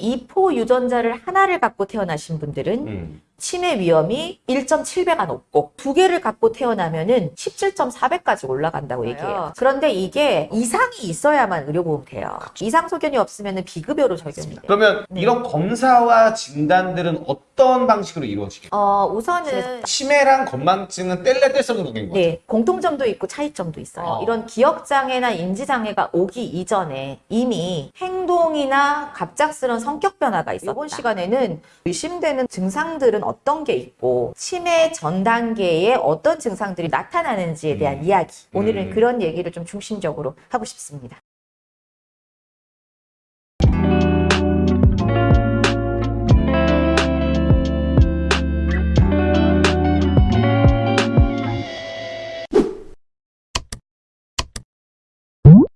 이포 유전자를 하나를 갖고 태어나신 분들은 음. 치매 위험이 1.7배가 높고 두 개를 갖고 태어나면 은 17.4배까지 올라간다고 얘기해요. 그런데 이게 이상이 있어야만 의료보험 돼요. 이상 소견이 없으면 비급여로 적용이 돼요. 그러면 네. 이런 검사와 진단들은 어떤 방식으로 이루어지겠어요? 어, 우선은 치매랑 건망증은 뗄래 뗄수 없는 관계인 거죠? 네, 공통점도 있고 차이점도 있어요. 어. 이런 기억장애나 인지장애가 오기 이전에 이미 행동이나 갑작스런 성격 변화가 있었다. 이번 시간에는 의심되는 증상들은 어떤 게 있고 치매 전 단계에 어떤 증상들이 나타나는지에 대한 음. 이야기. 오늘은 음. 그런 얘기를 좀 중심적으로 하고 싶습니다.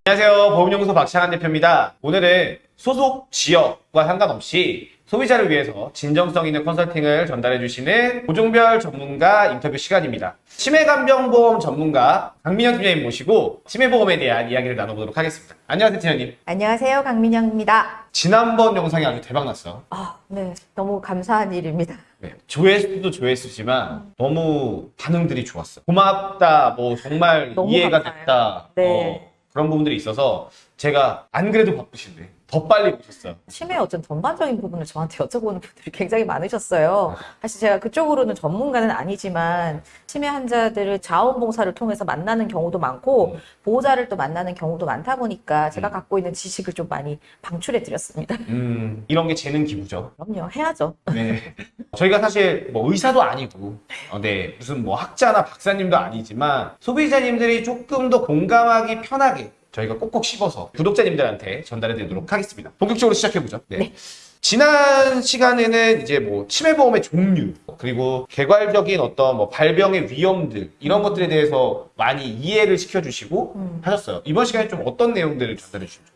안녕하세요. 보험연구소 박창한 대표입니다. 오늘은 소속 지역과 상관없이 소비자를 위해서 진정성 있는 컨설팅을 전달해 주시는 고종별 전문가 인터뷰 시간입니다. 치매간병보험 전문가 강민영 팀장님 모시고 치매보험에 대한 이야기를 나눠보도록 하겠습니다. 안녕하세요, 팀장님. 안녕하세요. 강민영입니다. 지난번 영상이 아주 대박났어. 아, 네. 너무 감사한 일입니다. 네, 조회수도 조회수지만 너무 반응들이 좋았어. 고맙다, 뭐 정말 이해가 감사해요. 됐다. 네. 어, 그런 부분들이 있어서 제가 안 그래도 바쁘신데 더 빨리 오셨어요. 치매의 어떤 전반적인 부분을 저한테 여쭤보는 분들이 굉장히 많으셨어요. 사실 제가 그쪽으로는 전문가는 아니지만 치매 환자들을 자원봉사를 통해서 만나는 경우도 많고 음. 보호자를 또 만나는 경우도 많다 보니까 제가 음. 갖고 있는 지식을 좀 많이 방출해 드렸습니다. 음, 이런 게 재능 기부죠. 그럼요, 해야죠. 네. 저희가 사실 뭐 의사도 아니고, 어, 네, 무슨 뭐 학자나 박사님도 아니지만 소비자님들이 조금 더 공감하기 편하게 저희가 꼭꼭 씹어서 구독자님들한테 전달해 드리도록 하겠습니다. 본격적으로 시작해 보죠. 네. 네. 지난 시간에는 이제 뭐 치매보험의 종류 그리고 개괄적인 어떤 뭐 발병의 위험들 이런 것들에 대해서 많이 이해를 시켜주시고 음. 하셨어요. 이번 시간에 좀 어떤 내용들을 전달해 좋을까요?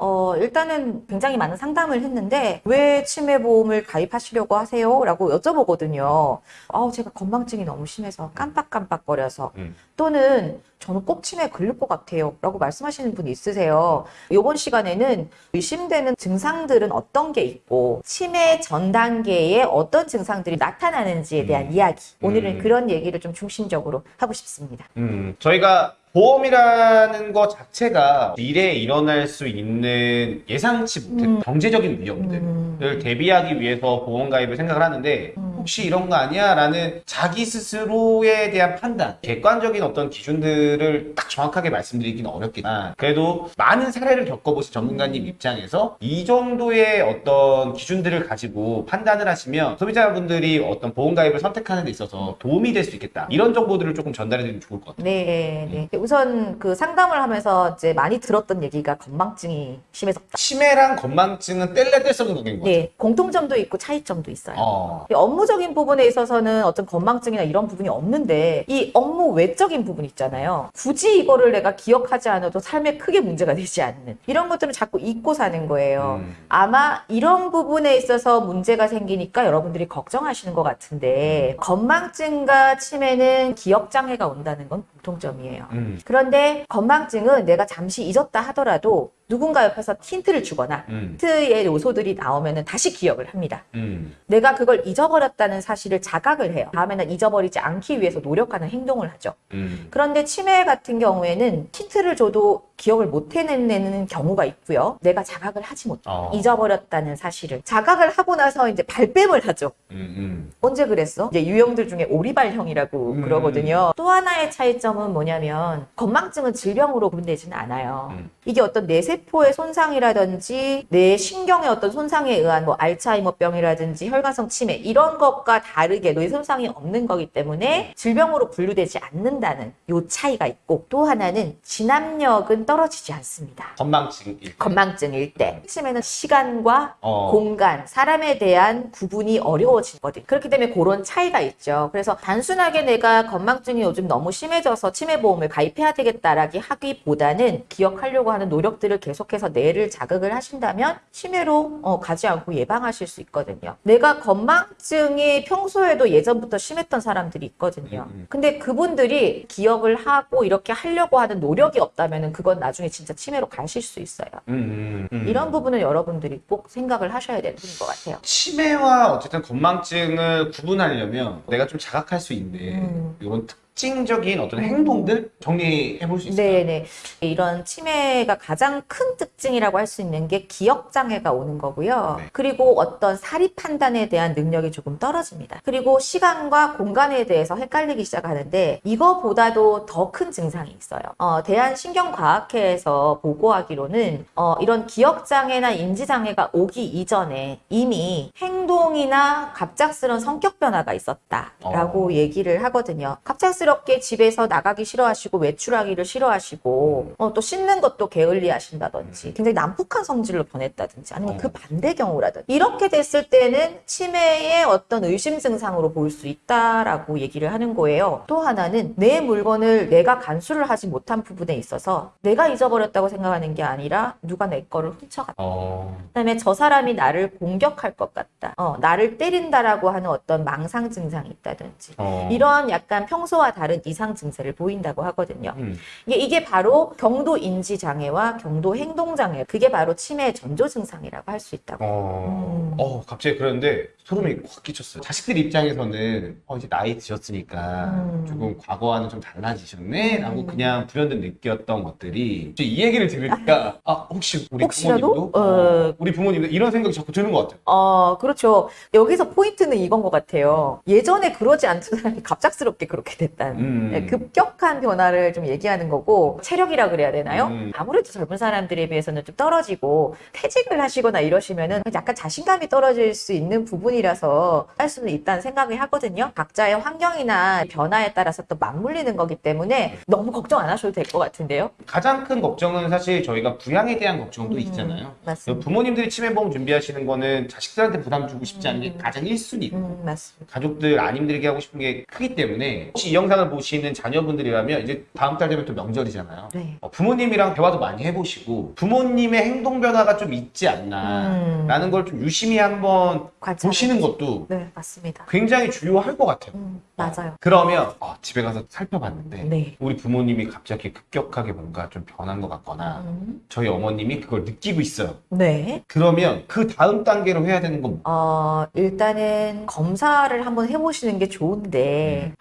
어, 일단은 굉장히 많은 상담을 했는데 왜 치매보험을 가입하시려고 하세요? 라고 여쭤보거든요. 아우, 제가 건망증이 너무 심해서 깜빡깜빡거려서 음. 또는 저는 꼭 치매에 걸릴 것 같아요. 라고 말씀하시는 분이 있으세요. 이번 시간에는 의심되는 증상들은 어떤 게 있고 치매 전 단계에 어떤 증상들이 나타나는지에 대한 음. 이야기. 오늘은 음. 그런 얘기를 좀 중심적으로 하고 싶습니다. 음, 저희가 보험이라는 것 자체가 미래에 일어날 수 있는 예상치 못한 음. 경제적인 위험들을 음. 대비하기 위해서 보험 가입을 생각을 하는데 음. 혹시 이런 거 아니야? 라는 자기 스스로에 대한 판단, 객관적인 어떤 기준들을 딱 정확하게 말씀드리기는 어렵겠지만 그래도 많은 사례를 겪어보신 전문가님 입장에서 이 정도의 어떤 기준들을 가지고 판단을 하시면 소비자분들이 어떤 보험 가입을 선택하는 데 있어서 도움이 될 수 있겠다. 이런 정보들을 조금 전달해 드리면 좋을 것 같아요. 네, 네. 우선 그 상담을 하면서 이제 많이 들었던 얘기가 건망증이 심해졌다. 치매랑 건망증은 뗄래 뗄수 없는 관계인 것 같아요. 네, 공통점도 있고 차이점도 있어요. 어. 이 업무적인 부분에 있어서는 어떤 건망증이나 이런 부분이 없는데 이 업무 외적인 부분 있잖아요. 굳이 이거를 내가 기억하지 않아도 삶에 크게 문제가 되지 않는 이런 것들은 자꾸 잊고 사는 거예요. 음. 아마 이런 부분에 있어서 문제가 생기니까 여러분들이 걱정하시는 것 같은데 건망증과 치매는 기억 장애가 온다는 건 공통점이에요. 음. 그런데 건망증은 내가 잠시 잊었다 하더라도 누군가 옆에서 힌트를 주거나 음. 힌트의 요소들이 나오면 다시 기억을 합니다. 음. 내가 그걸 잊어버렸다는 사실을 자각을 해요. 다음에는 잊어버리지 않기 위해서 노력하는 행동을 하죠. 음. 그런데 치매 같은 경우에는 힌트를 줘도 기억을 못 해내는 경우가 있고요. 내가 자각을 하지 못해. 어. 잊어버렸다는 사실을. 자각을 하고 나서 이제 발뺌을 하죠. 음. 음. 언제 그랬어? 이제 유형들 중에 오리발형이라고 음. 그러거든요. 또 하나의 차이점은 뭐냐면 건망증은 질병으로 구분되지는 않아요. 음. 이게 어떤 뇌세포의 손상이라든지 뇌 신경의 어떤 손상에 의한 뭐 알츠하이머병이라든지 혈관성 치매 이런 것과 다르게 뇌 손상이 없는 거기 때문에 질병으로 분류되지 않는다는 요 차이가 있고 또 하나는 진압력은 떨어지지 않습니다. 건망증일 때. 건망증일 때 치매는 시간과 어. 공간, 사람에 대한 구분이 어려워지는 어려워지거든. 그렇기 때문에 그런 차이가 있죠. 그래서 단순하게 내가 건망증이 요즘 너무 심해져서 치매보험을 가입해야 되겠다라기 하기보다는 기억하려고 하는 노력들을 계속해서 뇌를 자극을 하신다면 치매로 어, 가지 않고 예방하실 수 있거든요. 내가 건망증이 평소에도 예전부터 심했던 사람들이 있거든요. 음, 음. 근데 그분들이 기억을 하고 이렇게 하려고 하는 노력이 없다면 그건 나중에 진짜 치매로 가실 수 있어요. 음, 음, 음. 이런 부분은 여러분들이 꼭 생각을 하셔야 되는 것 같아요. 치매와 어쨌든 건망증을 구분하려면 내가 좀 자각할 수 있는 음. 이런 특 징적인 어떤 행동들 정리해 볼 수 있을까요? 네네. 이런 치매가 가장 큰 특징이라고 할 수 있는 게 기억 장애가 오는 거고요. 네. 그리고 어떤 사리 판단에 대한 능력이 조금 떨어집니다. 그리고 시간과 공간에 대해서 헷갈리기 시작하는데 이거보다도 더 큰 증상이 있어요. 어, 대한신경과학회에서 보고하기로는 어, 이런 기억 장애나 인지 장애가 오기 이전에 이미 행동이나 갑작스러운 성격 변화가 있었다라고 어. 얘기를 하거든요. 갑작스 럽게 집에서 나가기 싫어하시고 외출하기를 싫어하시고 어, 또 씻는 것도 게을리하신다든지 굉장히 난폭한 성질로 변했다든지 아니면 어. 그 반대 경우라든지 이렇게 됐을 때는 치매의 어떤 의심 증상으로 볼수 있다라고 얘기를 하는 거예요. 또 하나는 내 물건을 내가 간수를 하지 못한 부분에 있어서 내가 잊어버렸다고 생각하는 게 아니라 누가 내 거를 훔쳐갔다. 어, 그다음에 저 사람이 나를 공격할 것 같다. 어, 나를 때린다라고 하는 어떤 망상 증상이 있다든지. 어. 이런 약간 평소와 다른 이상 증세를 보인다고 하거든요. 음. 이게, 바로 경도 인지 장애와 경도 행동 장애. 그게 바로 치매 전조 증상이라고 할 수 있다고. 어, 음. 어, 갑자기 그런데 소름이 확 끼쳤어요. 자식들 입장에서는 어, 이제 나이 드셨으니까 음. 조금 과거와는 좀 달라지셨네? 라고 음. 그냥 불현듯 느꼈던 것들이 이제 이 얘기를 들으니까 아, 혹시 우리 혹시라도? 부모님도? 어. 우리 부모님도 이런 생각이 자꾸 드는 것 같아요. 어, 그렇죠. 여기서 포인트는 이건 것 같아요. 예전에 그러지 않던 사람이 갑작스럽게 그렇게 됐다 는. 음. 네, 급격한 변화를 좀 얘기하는 거고 체력이라 그래야 되나요? 음. 아무래도 젊은 사람들에 비해서는 좀 떨어지고 퇴직을 하시거나 이러시면은 약간 자신감이 떨어질 수 있는 부분이라서 할 수는 있다는 생각이 하거든요. 각자의 환경이나 변화에 따라서 또 맞물리는 거기 때문에 너무 걱정 안 하셔도 될 것 같은데요. 가장 큰 걱정은 사실 저희가 부양에 대한 걱정도 음, 있잖아요. 맞습니다. 부모님들이 치매보험 준비하시는 거는 자식들한테 부담 주고 싶지 않은 게 음. 가장 1순위. 음, 맞습니다. 가족들 안 힘들게 하고 싶은 게 크기 때문에 혹시 이영 상을 보시는 자녀분들이라면 이제 다음 달 되면 또 명절이잖아요. 네. 어, 부모님이랑 대화도 많이 해보시고 부모님의 행동 변화가 좀 있지 않나 음. 라는 걸좀 유심히 한번 관찰. 보시는 것도 네, 맞습니다. 굉장히 중요할 것 같아요. 음, 맞아요. 그러면 어, 집에 가서 살펴봤는데 네. 우리 부모님이 갑자기 급격하게 뭔가 좀 변한 것 같거나 음, 저희 어머님이 그걸 느끼고 있어요. 네. 그러면 그 다음 단계로 해야 되는 건 뭐? 어, 일단은 검사를 한번 해보시는 게 좋은데, 음.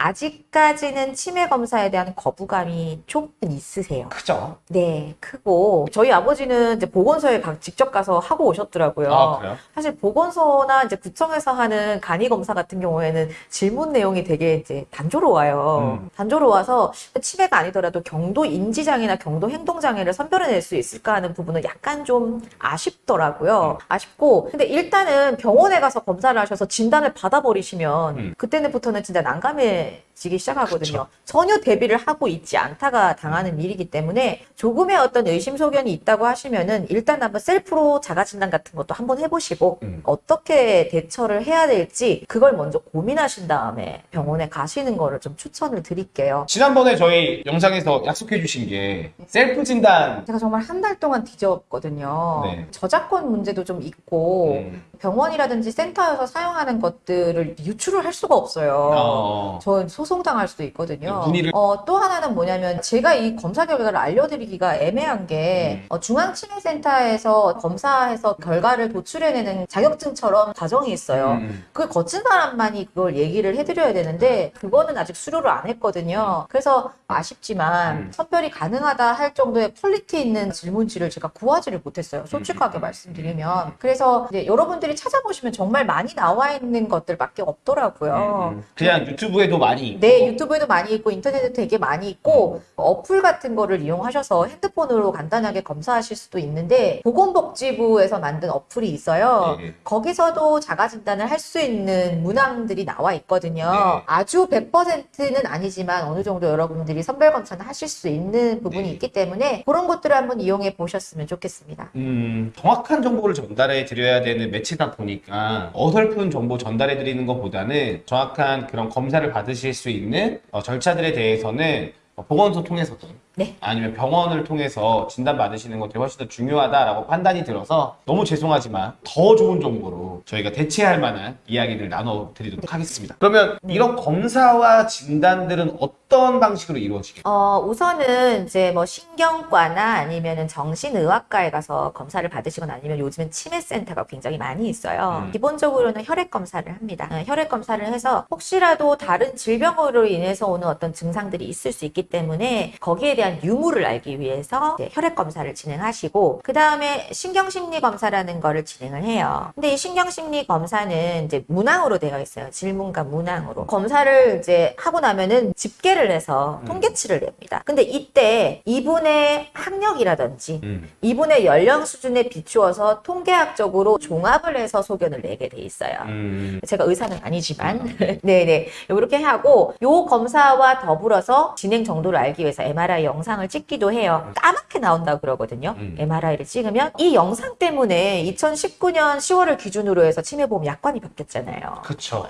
아직까지는 치매 검사에 대한 거부감이 조금 있으세요. 크죠? 네, 크고, 저희 아버지는 이제 보건소에 가- 직접 가서 하고 오셨더라고요. 아 그래요? 사실 보건소나 이제 구청에서 하는 간이 검사 같은 경우에는 질문 내용이 되게 이제 단조로워요. 음. 단조로워서 치매가 아니더라도 경도 인지장애나 경도 행동장애를 선별해낼 수 있을까 하는 부분은 약간 좀 아쉽더라고요. 음. 아쉽고, 근데 일단은 병원에 가서 검사를 하셔서 진단을 받아버리시면 음. 그때부터는 진짜 난감해지기 시작 하거든요. 그쵸. 전혀 대비를 하고 있지 않다가 당하는 일이기 때문에 조금의 어떤 의심소견이 있다고 하시면은 일단 한번 셀프로 자가진단 같은 것도 한번 해보시고 음. 어떻게 대처를 해야 될지 그걸 먼저 고민하신 다음에 병원에 가시는 거를 좀 추천을 드릴게요. 지난번에 저희 영상에서 약속해 주신 게 셀프 진단 제가 정말 한 달 동안 뒤졌거든요. 네. 저작권 문제도 좀 있고 음. 병원이라든지 센터에서 사용하는 것들을 유출을 할 수가 없어요. 어. 저 소송당할 수도 있거든요. 문의를- 어, 또 하나는 뭐냐면 제가 이 검사 결과를 알려드리기가 애매한 게 음. 어, 중앙치매센터에서 검사해서 결과를 도출해내는 자격증처럼 과정이 있어요. 음. 그걸 거친 사람만이 그걸 얘기를 해드려야 되는데 그거는 아직 수료를 안 했거든요. 그래서 아쉽지만 음. 선별이 가능하다 할 정도의 quality 있는 질문지를 제가 구하지를 못했어요. 솔직하게 음. 말씀드리면. 그래서 이제 여러분들이 찾아보시면 정말 많이 나와 있는 것들밖에 없더라고요. 음. 그냥 유튜브에도 많이 있고 네, 유튜브 유튜브에도 많이 있고 인터넷에도 되게 많이 있고 어플 같은 거를 이용하셔서 핸드폰으로 간단하게 검사하실 수도 있는데 보건복지부에서 만든 어플이 있어요. 네. 거기서도 자가 진단을 할 수 있는 문항들이 나와 있거든요. 네. 아주 100%는 아니지만 어느 정도 여러분들이 선별 검사는 하실 수 있는 부분이 네. 있기 때문에 그런 것들을 한번 이용해 보셨으면 좋겠습니다. 음, 정확한 정보를 전달해 드려야 되는 매체다 보니까 어설픈 정보 전달해 드리는 것보다는 정확한 그런 검사를 받으실 수 있는 어, 절차들에 대해서는 어, 보건소 통해서든 네. 아니면 병원을 통해서 진단 받으시는 것들이 훨씬 더 중요하다라고 판단이 들어서 너무 죄송하지만 더 좋은 정보로 저희가 대체할 만한 이야기를 나눠 드리도록 하겠습니다. 그러면 네. 이런 검사와 진단들은 어떤 방식으로 이루어지겠나요? 어, 우선은 이제 뭐 신경과나 아니면은 정신의학과에 가서 검사를 받으시거나 아니면 요즘엔 치매센터가 굉장히 많이 있어요. 음. 기본적으로는 혈액 검사를 합니다. 어, 혈액 검사를 해서 혹시라도 다른 질병으로 인해서 오는 어떤 증상들이 있을 수 있기 때문에 거기에 대한 유무를 알기 위해서 혈액 검사를 진행하시고 그 다음에 신경심리 검사라는 거를 진행을 해요. 근데 이 신경심리 검사는 이제 문항으로 되어 있어요. 질문과 문항으로. 검사를 이제 하고 나면은 집계를 해서 음. 통계치를 냅니다. 근데 이때 이분의 학력이라든지 음. 이분의 연령 수준에 비추어서 통계학적으로 종합을 해서 소견을 내게 돼 있어요. 음. 제가 의사는 아니지만 네네 이렇게 하고 요 검사와 더불어서 진행 정도를 알기 위해서 MRI 영 상을 찍기도 해요. 까맣게 나온다 그러거든요. 음. MRI를 찍으면 이 영상 때문에 2019년 10월을 기준으로 해서 치매보험 약관이 바뀌었잖아요.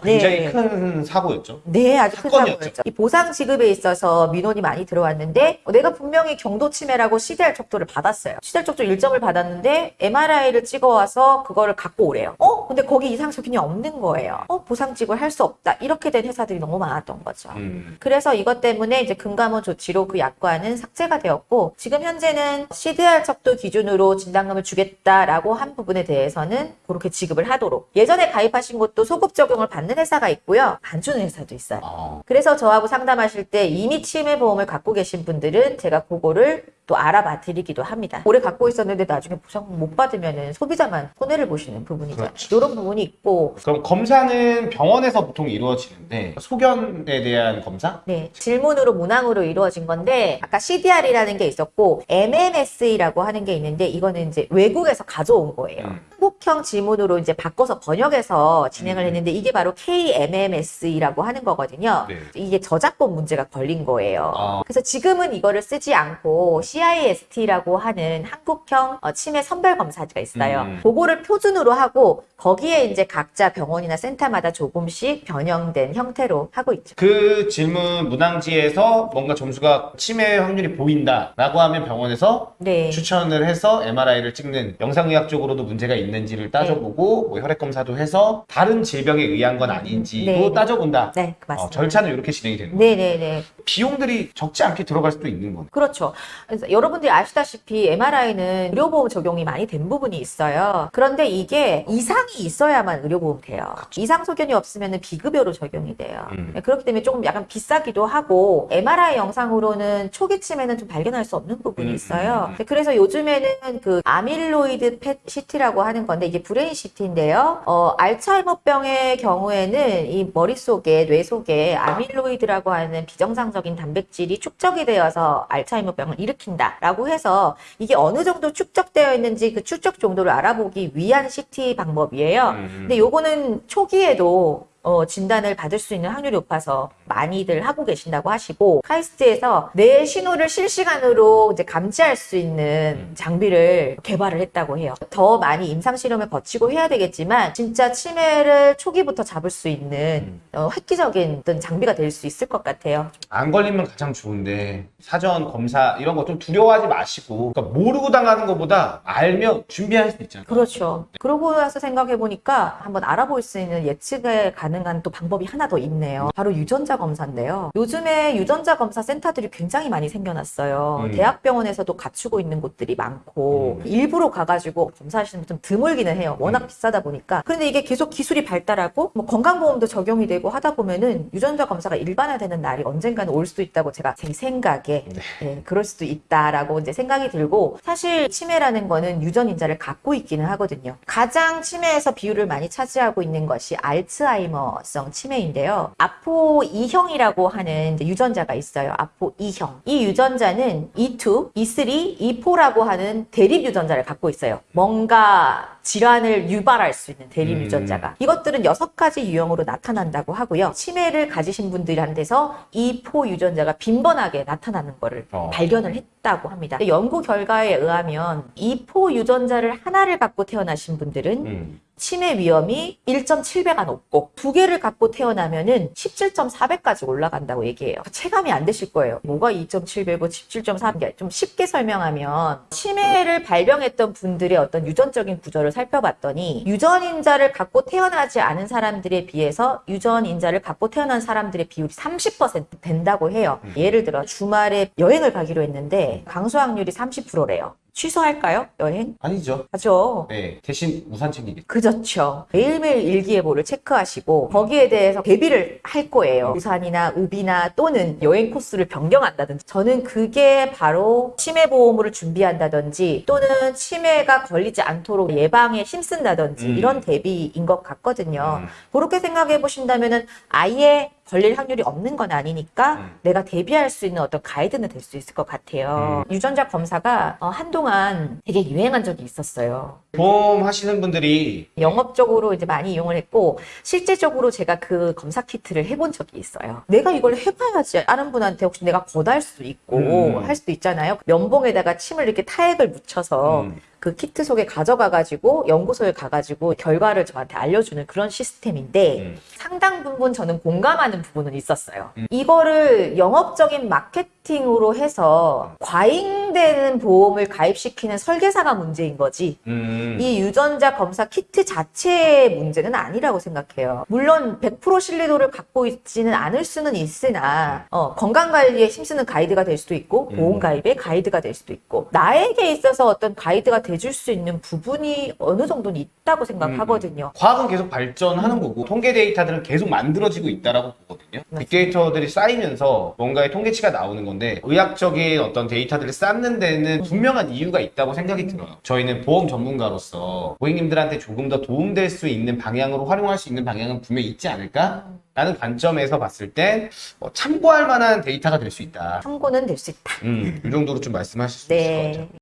네. 굉장히 큰 사고였죠. 네, 아주 큰 사건이었죠. 사고였죠. 이 보상 지급에 있어서 민원이 많이 들어왔는데 어, 내가 분명히 경도 치매라고 CDR 척도를 받았어요. CDR 척도 일정을 받았는데 MRI를 찍어와서 그거를 갖고 오래요. 어? 근데 거기 이상 소견이 없는 거예요. 어? 보상 지급을 할 수 없다. 이렇게 된 회사들이 너무 많았던 거죠. 음. 그래서 이것 때문에 이제 금감원 조치로 그 약관은 삭제가 되었고 지금 현재는 CDR 척도 기준으로 진단금을 주겠다라고 한 부분에 대해서는 그렇게 지급을 하도록 예전에 가입하신 것도 소급 적용을 받는 회사가 있고요 안 주는 회사도 있어요. 어. 그래서 저하고 상담하실 때 이미 치매 보험을 갖고 계신 분들은 제가 그거를 또 알아봐 드리기도 합니다. 오래 갖고 있었는데 나중에 보상 못 받으면 소비자만 손해를 보시는 부분이잖아요. 그렇죠. 이런 부분이 있고 그럼 검사는 병원에서 보통 이루어지는데 소견에 대한 검사? 네, 질문으로 문항으로 이루어진 건데 아까 CDR이라는 게 있었고 MMS라고 하는 게 있는데 이거는 이제 외국에서 가져온 거예요. 음. 한국형 지문으로 이제 바꿔서 번역해서 진행을 음. 했는데 이게 바로 KMMS라고 하는 거거든요. 네. 이게 저작권 문제가 걸린 거예요. 아. 그래서 지금은 이거를 쓰지 않고 CIST라고 하는 한국형 어, 치매 선별 검사지가 있어요. 음. 그거를 표준으로 하고 거기에 이제 각자 병원이나 센터마다 조금씩 변형된 형태로 하고 있죠. 그 질문 문항지에서 뭔가 점수가 치매 확률이 보인다라고 하면 병원에서 네. 추천을 해서 MRI를 찍는 영상의학적으로도 문제가 있는지 를 따져보고 뭐 혈액 검사도 해서 다른 질병에 의한 건 아닌지도 네. 따져본다. 네, 그 어, 맞습니다. 절차는 이렇게 진행이 되는 거예요. 네네네. 비용들이 적지 않게 들어갈 수도 있는 거네. 그렇죠. 그래서 여러분들이 아시다시피 MRI는 의료보험 적용이 많이 된 부분이 있어요. 그런데 이게 이상이 있어야만 의료보험 돼요. 이상 소견이 없으면 비급여로 적용이 돼요. 음. 그렇기 때문에 조금 약간 비싸기도 하고 MRI 영상으로는 초기 치매는 좀 발견할 수 없는 부분이 음, 있어요. 음, 음. 그래서 요즘에는 그 아밀로이드 PET CT라고 하는 건데 이게 brain CT인데요. 어, 알츠하이머병의 경우에는 이 머릿속에 뇌 속에 아밀로이드라고 하는 비정상적인 단백질이 축적이 되어서 알츠하이머병을 일으킨다라고 해서 이게 어느 정도 축적되어 있는지 그 축적 정도를 알아보기 위한 CT 방법이에요. 음. 근데 요거는 초기에도 어, 진단을 받을 수 있는 확률이 높아서 많이들 하고 계신다고 하시고 카이스트에서 뇌 신호를 실시간으로 이제 감지할 수 있는 장비를 개발을 했다고 해요. 더 많이 임상 실험을 거치고 해야 되겠지만 진짜 치매를 초기부터 잡을 수 있는 어, 획기적인 어떤 장비가 될 수 있을 것 같아요. 안 걸리면 가장 좋은데 사전 검사 이런 거 좀 두려워하지 마시고 그러니까 모르고 당하는 것보다 알면 준비할 수 있잖아요. 그렇죠. 그러고 나서 생각해 보니까 한번 알아볼 수 있는 예측에 가능 한 또 방법이 하나 더 있네요. 바로 유전자 검사인데요. 요즘에 유전자 검사 센터들이 굉장히 많이 생겨났어요. 음. 대학병원에서도 갖추고 있는 곳들이 많고 음. 일부러 가가지고 검사하시는 분 좀 드물기는 해요. 워낙 음. 비싸다 보니까. 그런데 이게 계속 기술이 발달하고 뭐 건강보험도 적용이 되고 하다 보면은 유전자 검사가 일반화되는 날이 언젠가는 올 수도 있다고 제가 제 생각에 네. 네, 그럴 수도 있다라고 이제 생각이 들고 사실 치매라는 거는 유전 인자를 갖고 있기는 하거든요. 가장 치매에서 비율을 많이 차지하고 있는 것이 알츠하이머 성 치매인데요. 아포 2형이라고 하는 유전자가 있어요. 아포 2형. 이 유전자는 E2, E3, E4라고 하는 대립 유전자를 갖고 있어요. 뭔가 질환을 유발할 수 있는 대립 음. 유전자가. 이것들은 여섯 가지 유형으로 나타난다고 하고요. 치매를 가지신 분들한테서 E4 유전자가 빈번하게 나타나는 거를 어. 발견을 했다고 합니다. 연구 결과에 의하면 E4 유전자를 하나를 갖고 태어나신 분들은 음. 치매 위험이 1.7배가 높고 두 개를 갖고 태어나면 은 17.4배까지 올라간다고 얘기해요. 체감이 안 되실 거예요. 뭐가 2.7배고 17.4배? 좀 쉽게 설명하면 치매를 발병했던 분들의 어떤 유전적인 구조를 살펴봤더니 유전인자를 갖고 태어나지 않은 사람들에 비해서 유전인자를 갖고 태어난 사람들의 비율이 30% 된다고 해요. 예를 들어 주말에 여행을 가기로 했는데 강수 확률이 30%래요. 취소할까요? 여행? 아니죠. 하죠. 네. 대신 우산 챙기겠죠. 그렇죠. 매일매일 일기예보를 체크하시고 거기에 대해서 대비를 할 거예요. 우산이나 우비나 또는 여행 코스를 변경한다든지. 저는 그게 바로 치매 보험을 준비한다든지 또는 치매가 걸리지 않도록 예방에 힘쓴다든지 음. 이런 대비인 것 같거든요. 음. 그렇게 생각해 보신다면은 아예 걸릴 확률이 없는 건 아니니까 음. 내가 대비할 수 있는 어떤 가이드는 될 수 있을 것 같아요. 유전자 검사가 어, 한동안 되게 유행한 적이 있었어요. 보험 하시는 분들이 영업적으로 이제 많이 이용을 했고 실제적으로 제가 그 검사 키트를 해본 적이 있어요. 내가 이걸 해봐야지 아는 분한테 혹시 내가 권할 수도 있고 음. 할 수도 있잖아요. 면봉에다가 침을 이렇게 타액을 묻혀서 음. 그 키트 속에 가져가가지고 연구소에 가가지고 결과를 저한테 알려주는 그런 시스템인데 음. 상당 부분 저는 공감하는 부분은 있었어요. 음. 이거를 영업적인 마케팅 으로 해서 과잉되는 보험을 가입시키는 설계사가 문제인 거지. 음. 이 유전자 검사 키트 자체의 문제는 아니라고 생각해요. 물론 100% 신뢰도를 갖고 있지는 않을 수는 있으나 어, 건강 관리에 힘쓰는 가이드가 될 수도 있고 음. 보험 가입의 가이드가 될 수도 있고 나에게 있어서 어떤 가이드가 돼줄 수 있는 부분이 어느 정도는 있다고 생각하거든요. 과학은 계속 발전하는 거고 통계 데이터들은 계속 만들어지고 있다라고 보거든요. 빅데이터들이 쌓이면서 뭔가의 통계치가 나오는 건데 의학적인 어떤 데이터들을 쌓는 데는 분명한 이유가 있다고 생각이 들어요. 저희는 보험 전문가로서 고객님들한테 조금 더 도움될 수 있는 방향으로 활용할 수 있는 방향은 분명히 있지 않을까? 라는 관점에서 봤을 땐 어, 참고할 만한 데이터가 될 수 있다. 참고는 될 수 있다. 음, 이 정도로 좀 말씀하실 수 있을 것 같아요. 네.